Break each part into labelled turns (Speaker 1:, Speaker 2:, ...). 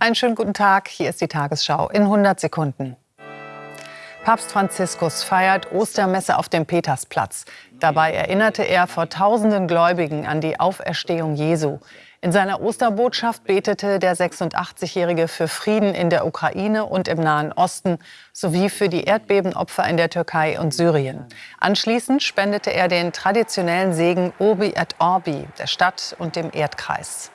Speaker 1: Einen schönen guten Tag. Hier ist die Tagesschau in 100 Sekunden. Papst Franziskus feiert Ostermesse auf dem Petersplatz. Dabei erinnerte er vor tausenden Gläubigen an die Auferstehung Jesu. In seiner Osterbotschaft betete der 86-Jährige für Frieden in der Ukraine und im Nahen Osten sowie für die Erdbebenopfer in der Türkei und Syrien. Anschließend spendete er den traditionellen Segen Urbi et Orbi der Stadt und dem Erdkreis.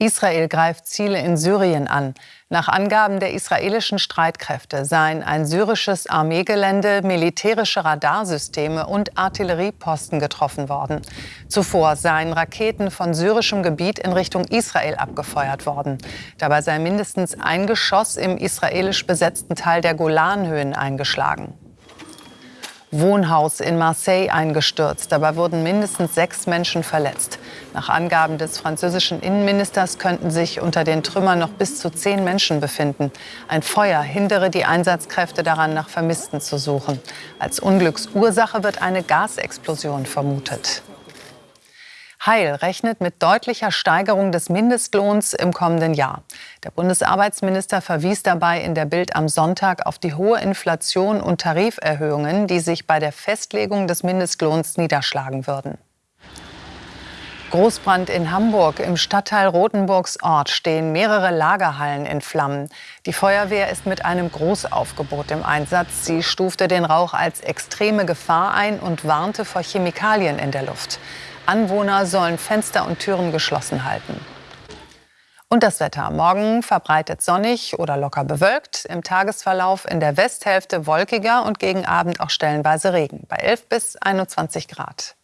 Speaker 1: Israel greift Ziele in Syrien an. Nach Angaben der israelischen Streitkräfte seien ein syrisches Armeegelände, militärische Radarsysteme und Artillerieposten getroffen worden. Zuvor seien Raketen von syrischem Gebiet in Richtung Israel abgefeuert worden. Dabei sei mindestens ein Geschoss im israelisch besetzten Teil der Golanhöhen eingeschlagen. Wohnhaus in Marseille eingestürzt. Dabei wurden mindestens sechs Menschen verletzt. Nach Angaben des französischen Innenministers könnten sich unter den Trümmern noch bis zu zehn Menschen befinden. Ein Feuer hindere die Einsatzkräfte daran, nach Vermissten zu suchen. Als Unglücksursache wird eine Gasexplosion vermutet. Heil rechnet mit deutlicher Steigerung des Mindestlohns im kommenden Jahr. Der Bundesarbeitsminister verwies dabei in der Bild am Sonntag auf die hohe Inflation und Tariferhöhungen, die sich bei der Festlegung des Mindestlohns niederschlagen würden. Großbrand in Hamburg. Im Stadtteil Rothenburgs Ort stehen mehrere Lagerhallen in Flammen. Die Feuerwehr ist mit einem Großaufgebot im Einsatz. Sie stufte den Rauch als extreme Gefahr ein und warnte vor Chemikalien in der Luft. Anwohner sollen Fenster und Türen geschlossen halten. Und das Wetter. Morgen verbreitet sonnig oder locker bewölkt. Im Tagesverlauf in der Westhälfte wolkiger und gegen Abend auch stellenweise Regen bei 11 bis 21 Grad.